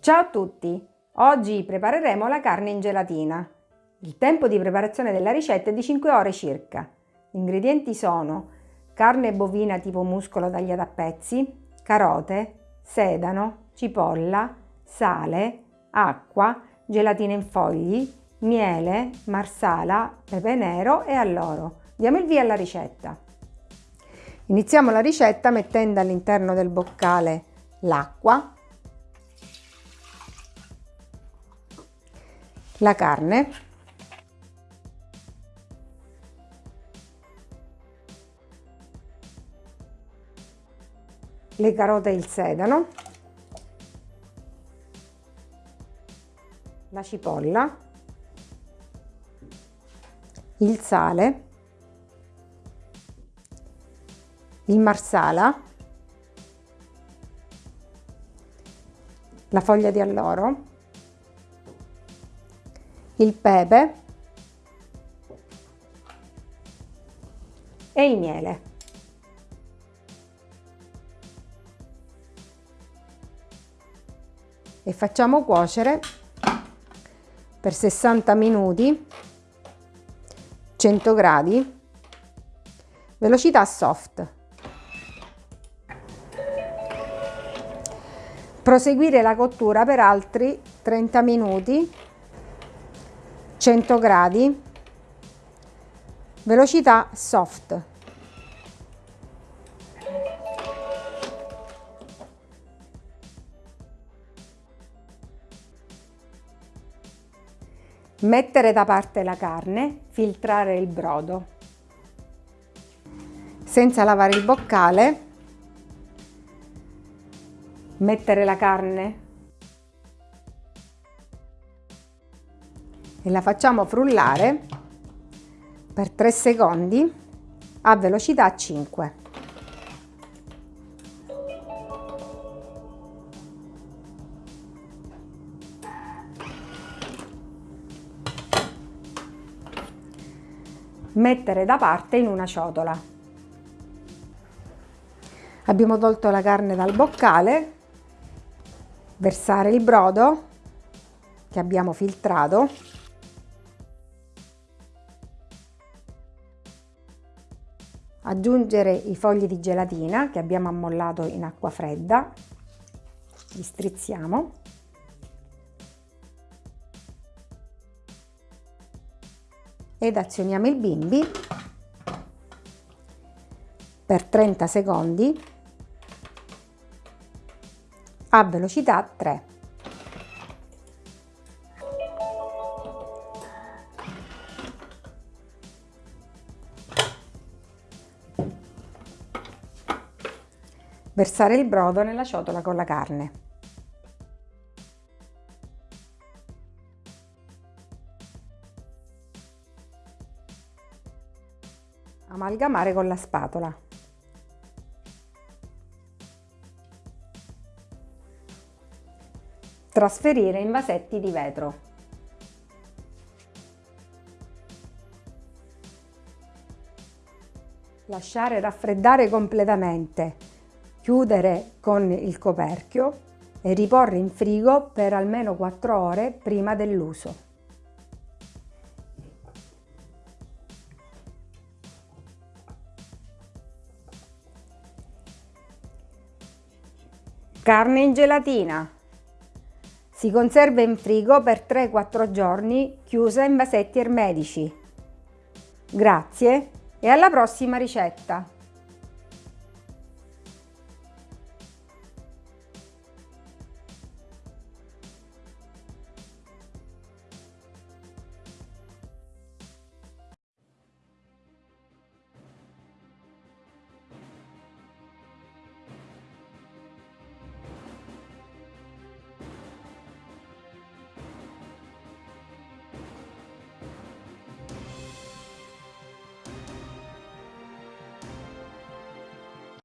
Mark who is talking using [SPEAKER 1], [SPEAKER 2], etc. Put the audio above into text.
[SPEAKER 1] Ciao a tutti! Oggi prepareremo la carne in gelatina. Il tempo di preparazione della ricetta è di 5 ore circa. Gli ingredienti sono carne bovina tipo muscolo tagliata a pezzi, carote, sedano, cipolla, sale, acqua, gelatina in fogli, miele, marsala, pepe nero e alloro. Diamo il via alla ricetta. Iniziamo la ricetta mettendo all'interno del boccale l'acqua, la carne, le carote e il sedano, la cipolla, il sale, il marsala, la foglia di alloro, il pepe e il miele. E facciamo cuocere per 60 minuti 100 gradi velocità soft proseguire la cottura per altri 30 minuti 100 gradi. Velocità soft. Mettere da parte la carne filtrare il brodo. Senza lavare il boccale mettere la carne e la facciamo frullare per 3 secondi a velocità 5. Mettere da parte in una ciotola. Abbiamo tolto la carne dal boccale versare il brodo che abbiamo filtrato aggiungere i fogli di gelatina che abbiamo ammollato in acqua fredda. Li strizziamo. Ed azioniamo il bimbi. Per 30 secondi. A velocità 3. Versare il brodo nella ciotola con la carne. Amalgamare con la spatola. Trasferire in vasetti di vetro. Lasciare raffreddare completamente, chiudere con il coperchio e riporre in frigo per almeno 4 ore prima dell'uso. Carne in gelatina. Si conserva in frigo per 3-4 giorni chiusa in vasetti ermetici. Grazie e alla prossima ricetta!